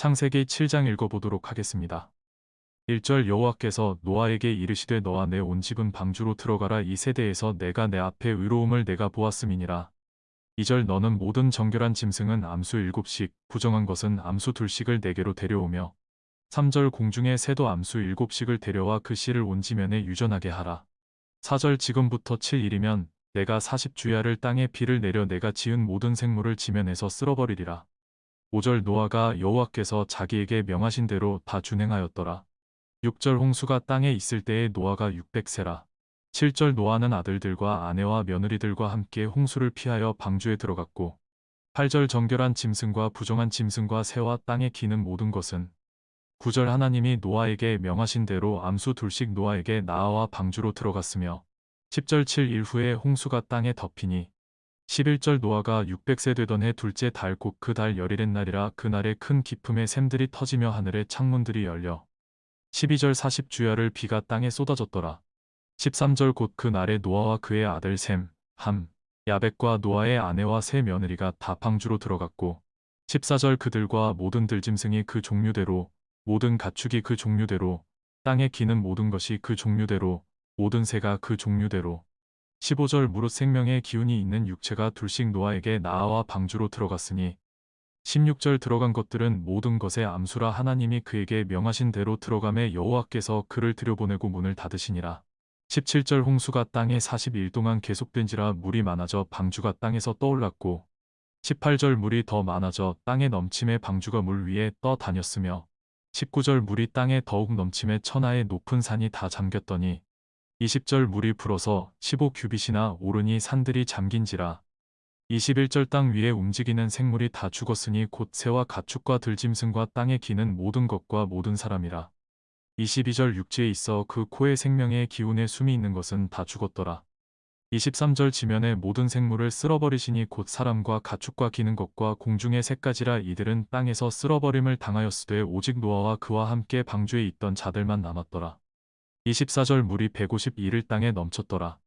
창세기 7장 읽어보도록 하겠습니다. 1절 여호와께서 노아에게 이르시되 너와 내 온 집은 방주로 들어가라 이 세대에서 내가 내 앞에 의로움을 내가 보았음이니라. 2절 너는 모든 정결한 짐승은 암수 7씩 부정한 것은 암수 둘씩을 내게로 데려오며 3절 공중의 새도 암수 7씩을 데려와 그 씨를 온 지면에 유전하게 하라. 4절 지금부터 7일이면 내가 40주야를 땅에 비를 내려 내가 지은 모든 생물을 지면에서 쓸어버리리라. 5절 노아가 여호와께서 자기에게 명하신 대로 다 준행하였더라. 6절 홍수가 땅에 있을 때에 노아가 600세라. 7절 노아는 아들들과 아내와 며느리들과 함께 홍수를 피하여 방주에 들어갔고 8절 정결한 짐승과 부정한 짐승과 새와 땅에 기는 모든 것은 9절 하나님이 노아에게 명하신 대로 암수 둘씩 노아에게 나아와 방주로 들어갔으며 10절 7일 후에 홍수가 땅에 덮이니 11절 노아가 600세 되던 해 둘째 달 곧 그 달 열일의 날이라 그날에 큰 기품의 샘들이 터지며 하늘의 창문들이 열려 12절 40주야를 비가 땅에 쏟아졌더라. 13절 곧 그 날에 노아와 그의 아들 셈, 함, 야벳과 노아의 아내와 세 며느리가 다 방주로 들어갔고 14절 그들과 모든 들짐승이 그 종류대로 모든 가축이 그 종류대로 땅에 기는 모든 것이 그 종류대로 모든 새가 그 종류대로 15절 무릇 생명의 기운이 있는 육체가 둘씩 노아에게 나아와 방주로 들어갔으니 16절 들어간 것들은 모든 것의 암수라 하나님이 그에게 명하신 대로 들어감에 여호와께서 그를 들여보내고 문을 닫으시니라. 17절 홍수가 땅에 40일 동안 계속된지라 물이 많아져 방주가 땅에서 떠올랐고 18절 물이 더 많아져 땅에 넘침에 방주가 물 위에 떠 다녔으며 19절 물이 땅에 더욱 넘침에 천하의 높은 산이 다 잠겼더니 20절 물이 불어서 15규빗이나 오르니 산들이 잠긴지라 21절 땅 위에 움직이는 생물이 다 죽었으니 곧 새와 가축과 들짐승과 땅에 기는 모든 것과 모든 사람이라 22절 육지에 있어 그 코에 생명의 기운에 숨이 있는 것은 다 죽었더라. 23절 지면의 모든 생물을 쓸어버리시니 곧 사람과 가축과 기는 것과 공중의 새까지라 이들은 땅에서 쓸어버림을 당하였으되 오직 노아와 그와 함께 방주에 있던 자들만 남았더라. 24절 물이 151일 땅에 넘쳤더라.